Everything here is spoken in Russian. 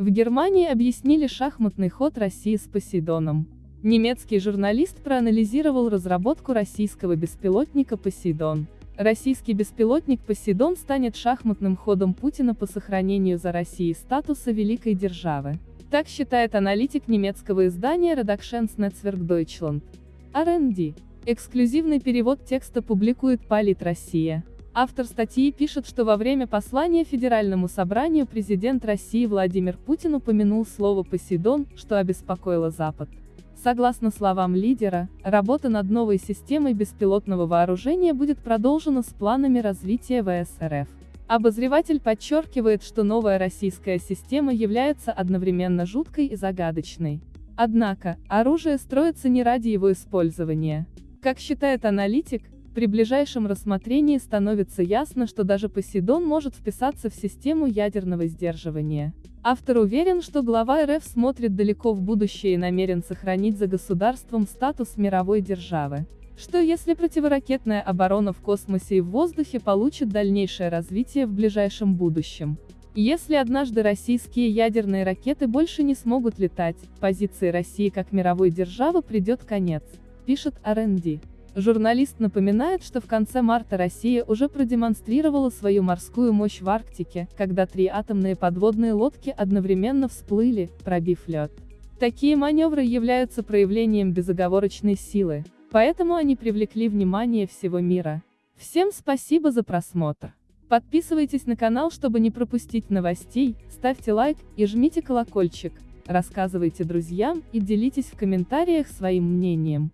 В Германии объяснили шахматный ход России с Посейдоном. Немецкий журналист проанализировал разработку российского беспилотника «Посейдон». Российский беспилотник «Посейдон» станет шахматным ходом Путина по сохранению за Россией статуса великой державы. Так считает аналитик немецкого издания Redaktionsnetzwerk Deutschland. R&D. Эксклюзивный перевод текста публикует Полит Россия. Автор статьи пишет, что во время послания Федеральному собранию президент России Владимир Путин упомянул слово «Посейдон», что обеспокоило Запад. Согласно словам лидера, работа над новой системой беспилотного вооружения будет продолжена с планами развития ВС Обозреватель подчеркивает, что новая российская система является одновременно жуткой и загадочной. Однако, оружие строится не ради его использования. Как считает аналитик, при ближайшем рассмотрении становится ясно, что даже Посейдон может вписаться в систему ядерного сдерживания. Автор уверен, что глава РФ смотрит далеко в будущее и намерен сохранить за государством статус мировой державы. Что если противоракетная оборона в космосе и в воздухе получит дальнейшее развитие в ближайшем будущем? Если однажды российские ядерные ракеты больше не смогут летать, позиции России как мировой державы придет конец, пишет R&D. Журналист напоминает, что в конце марта Россия уже продемонстрировала свою морскую мощь в Арктике, когда три атомные подводные лодки одновременно всплыли, пробив лед. Такие маневры являются проявлением безоговорочной силы, поэтому они привлекли внимание всего мира. Всем спасибо за просмотр. Подписывайтесь на канал, чтобы не пропустить новостей, ставьте лайк и жмите колокольчик, рассказывайте друзьям и делитесь в комментариях своим мнением.